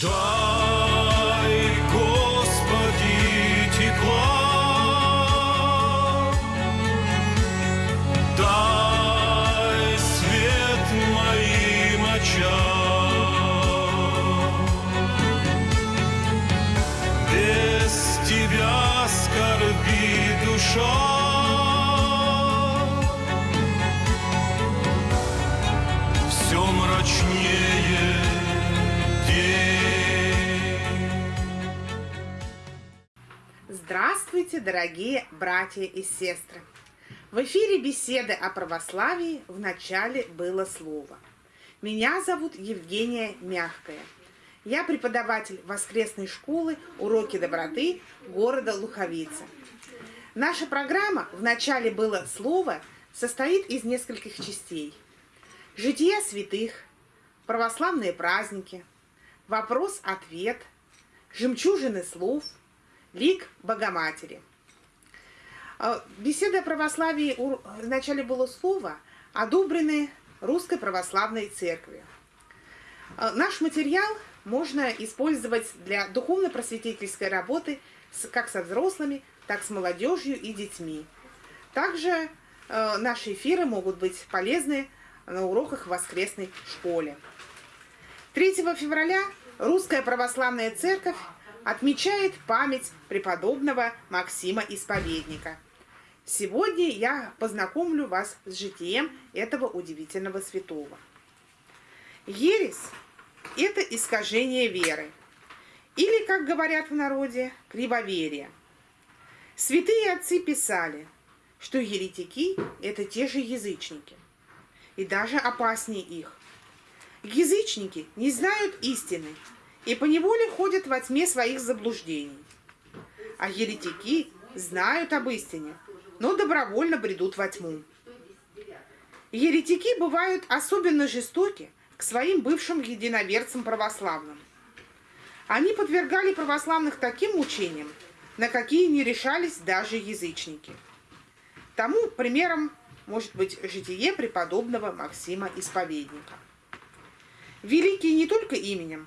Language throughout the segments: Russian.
Doamne! Здравствуйте, дорогие братья и сестры! В эфире беседы о православии в начале было слово. Меня зовут Евгения Мягкая. Я преподаватель воскресной школы «Уроки доброты» города Луховица. Наша программа «В начале было слово» состоит из нескольких частей. Жития святых, православные праздники, вопрос-ответ, жемчужины слов, лик Богоматери. А, Беседы о православии у- в начале было слово, одобрены Русской Православной Церковью. А, Наш материал можно использовать для духовно-просветительской работы как со взрослыми, так с молодежью и детьми. Также э, наши эфиры могут быть полезны на уроках в воскресной школе. 3 февраля Русская Православная Церковь отмечает память преподобного Максима Исповедника. Сегодня я познакомлю вас с житием этого удивительного святого. Ересь – это искажение веры, или, как говорят в народе, кривоверие. Святые отцы писали, что еретики – это те же язычники, и даже опаснее их. Язычники не знают истины и поневоле ходят во тьме своих заблуждений. А еретики знают об истине, но добровольно бредут во тьму. Еретики бывают особенно жестоки к своим бывшим единоверцам православным. Они подвергали православных таким мучениям, на какие не решались даже язычники. Тому примером может быть житие преподобного Максима Исповедника. Великий не только именем,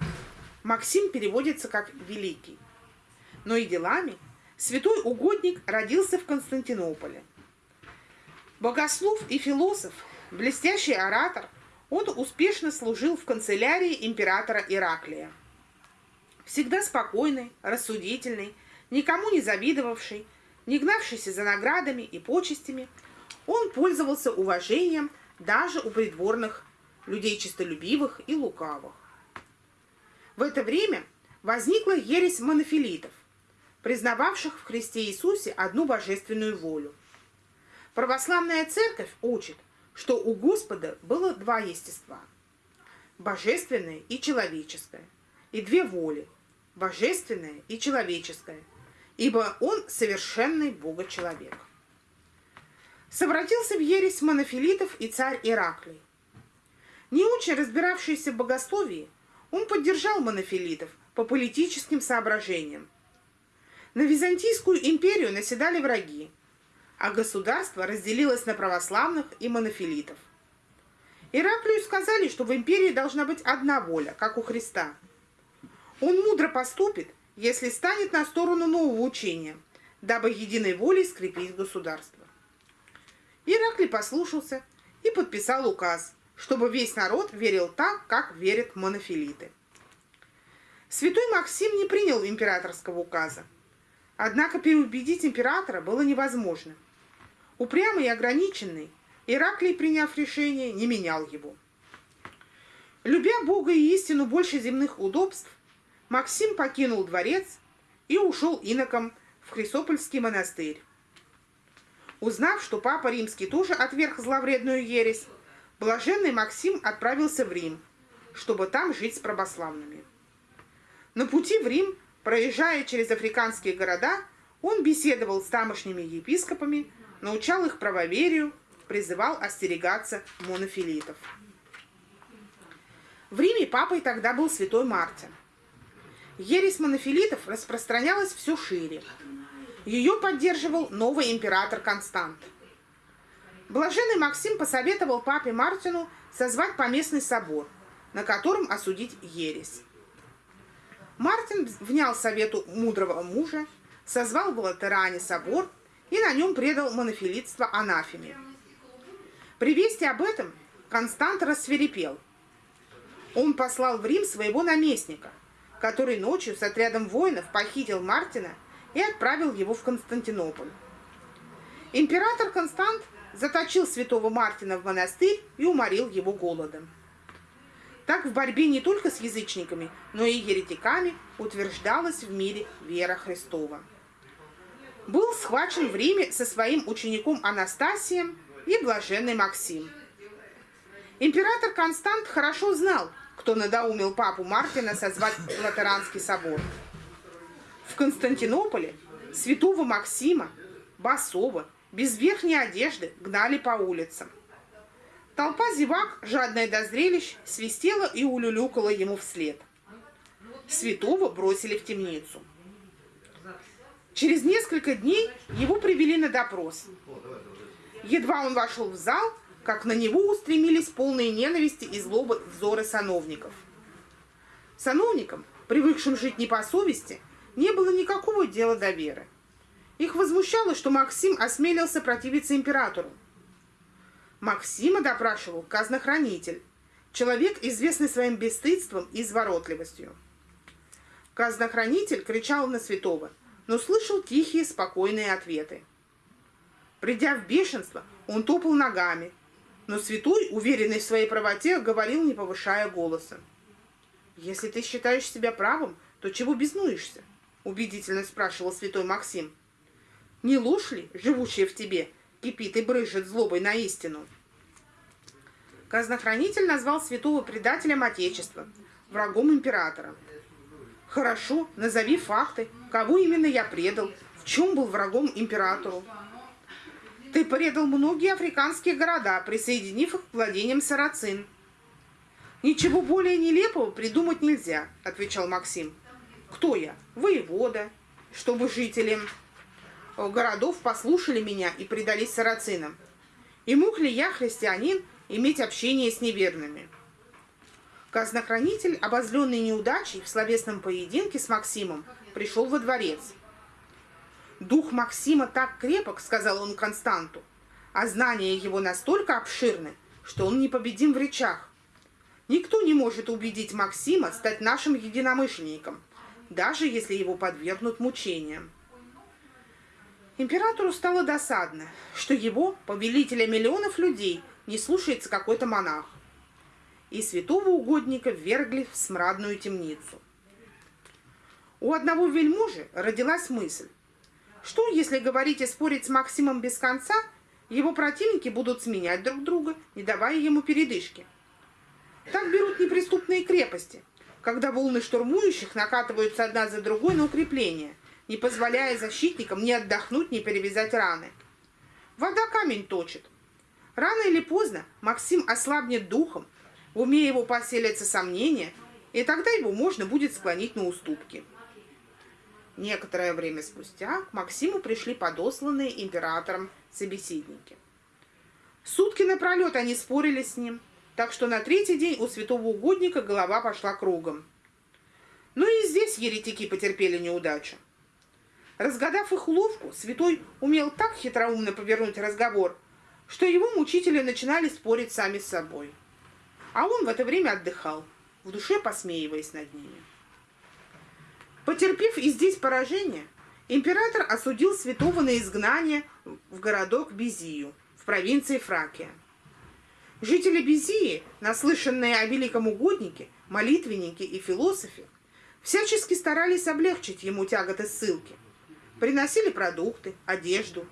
Максим переводится как «великий», но и делами святой угодник родился в Константинополе. Богослов и философ, блестящий оратор, он успешно служил в канцелярии императора Ираклия. Всегда спокойный, рассудительный, никому не завидовавший, не гнавшийся за наградами и почестями, он пользовался уважением даже у придворных людей честолюбивых и лукавых. В это время возникла ересь монофилитов, признававших в Христе Иисусе одну божественную волю. Православная церковь учит, что у Господа было два естества – божественное и человеческое, и две воли – божественное и человеческое, ибо Он совершенный Бога-человек. Совратился в ересь монофилитов и царь Ираклий. Не очень разбиравшийся в богословии, он поддержал монофилитов по политическим соображениям. На Византийскую империю наседали враги, а государство разделилось на православных и монофилитов. Ираклию сказали, что в империи должна быть одна воля, как у Христа. Он мудро поступит, если станет на сторону нового учения, дабы единой волей скрепить государство. Ираклий послушался и подписал указ, чтобы весь народ верил так, как верят монофилиты. Святой Максим не принял императорского указа. Однако переубедить императора было невозможно. Упрямый и ограниченный, Ираклий, приняв решение, не менял его. Любя Бога и истину больше земных удобств, Максим покинул дворец и ушел иноком в Хрисопольский монастырь. Узнав, что Папа Римский тоже отверг зловредную ересь, блаженный Максим отправился в Рим, чтобы там жить с православными. На пути в Рим, проезжая через африканские города, он беседовал с тамошними епископами, научал их правоверию, призывал остерегаться монофилитов. В Риме папой тогда был святой Мартин. Ересь монофилитов распространялась все шире. Ее поддерживал новый император Констант. Блаженный Максим посоветовал папе Мартину созвать поместный собор, на котором осудить ересь. Мартин внял совету мудрого мужа, созвал в Латеране собор и на нем предал монофилитство анафеме. При вести об этом Констант рассверепел. Он послал в Рим своего наместника, который ночью с отрядом воинов похитил Мартина и отправил его в Константинополь. Император Констант заточил святого Мартина в монастырь и уморил его голодом. Так в борьбе не только с язычниками, но и еретиками утверждалась в мире вера Христова. Был схвачен в Риме со своим учеником Анастасием и блаженный Максим. Император Констант хорошо знал, кто надоумил папу Мартина созвать Латеранский собор. В Константинополе святого Максима, Басова, без верхней одежды гнали по улицам. Толпа зевак, жадная до зрелищ, свистела и улюлюкала ему вслед. Святого бросили в темницу. Через несколько дней его привели на допрос. Едва он вошел в зал, как на него устремились полные ненависти и злобы взоры сановников. Сановникам, привыкшим жить не по совести, не было никакого дела до веры. Их возмущало, что Максим осмелился противиться императору. Максима допрашивал казнохранитель, человек, известный своим бесстыдством и изворотливостью. Казнохранитель кричал на святого, но слышал тихие, спокойные ответы. Придя в бешенство, он топал ногами, но святой, уверенный в своей правоте, говорил, не повышая голоса. «Если ты считаешь себя правым, то чего безнуешься?» – убедительно спрашивал святой Максим. Не ложь ли, живущая в тебе, кипит и брызжет злобой на истину? Казнохранитель назвал святого предателем Отечества, врагом императора. Хорошо, назови факты, кого именно я предал, в чем был врагом императору. Ты предал многие африканские города, присоединив их к владениям сарацин. Ничего более нелепого придумать нельзя, отвечал Максим. Кто я? Воевода, чтобы жителям городов послушали меня и предались сарацинам. И мог ли я, христианин, иметь общение с неверными? Казнохранитель, обозленный неудачей в словесном поединке с Максимом, пришел во дворец. «Дух Максима так крепок», — сказал он Константу, «а знания его настолько обширны, что он непобедим в речах. Никто не может убедить Максима стать нашим единомышленником, даже если его подвергнут мучениям. Императору стало досадно, что его, повелителя миллионов людей, не слушается какой-то монах. И святого угодника ввергли в смрадную темницу. У одного вельможи родилась мысль, что если говорить и спорить с Максимом без конца, его противники будут сменять друг друга, не давая ему передышки. Так берут неприступные крепости, когда волны штурмующих накатываются одна за другой на укрепление – не позволяя защитникам ни отдохнуть, ни перевязать раны. Вода камень точит. Рано или поздно Максим ослабнет духом, в уме его поселятся сомнения, и тогда его можно будет склонить на уступки. Некоторое время спустя к Максиму пришли подосланные императором собеседники. Сутки напролет они спорили с ним, так что на третий день у святого угодника голова пошла кругом. Но ну и здесь еретики потерпели неудачу. Разгадав их уловку, святой умел так хитроумно повернуть разговор, что его мучители начинали спорить сами с собой. А он в это время отдыхал, в душе посмеиваясь над ними. Потерпев и здесь поражение, император осудил святого на изгнание в городок Безию в провинции Фракия. Жители Безии, наслышанные о великом угоднике, молитвеннике и философе, всячески старались облегчить ему тяготы ссылки – Приносили продукты, одежду.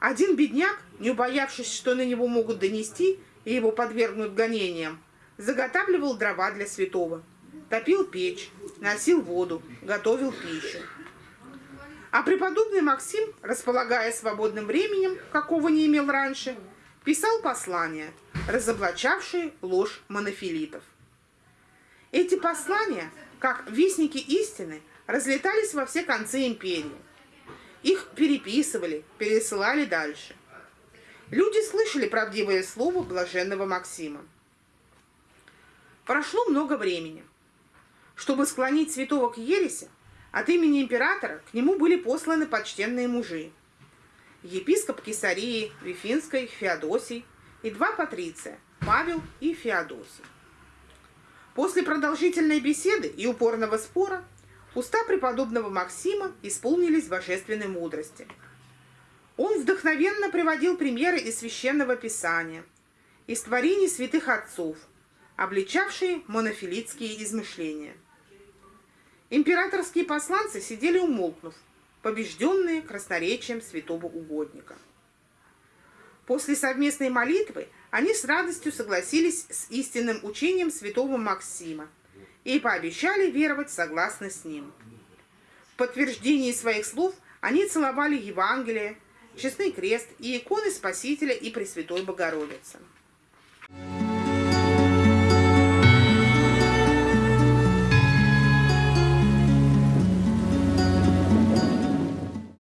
Один бедняк, не убоявшись, что на него могут донести и его подвергнут гонениям, заготавливал дрова для святого, топил печь, носил воду, готовил пищу. А преподобный Максим, располагая свободным временем, какого не имел раньше, писал послания, разоблачавшие ложь монофилитов. Эти послания, как вестники истины, разлетались во все концы империи. Их переписывали, пересылали дальше. Люди слышали правдивое слово блаженного Максима. Прошло много времени. Чтобы склонить святого к ереси, от имени императора к нему были посланы почтенные мужи. Епископ Кесарии, Вифинской, Феодосий и два патриция – Павел и Феодосий. После продолжительной беседы и упорного спора уста преподобного Максима исполнились божественной мудрости. Он вдохновенно приводил примеры из Священного Писания, из творений святых отцов, обличавшие монофилитские измышления – Императорские посланцы сидели умолкнув, побежденные красноречием святого угодника. После совместной молитвы они с радостью согласились с истинным учением святого Максима и пообещали веровать согласно с ним. В подтверждении своих слов они целовали Евангелие, честный крест и иконы Спасителя и Пресвятой Богородицы.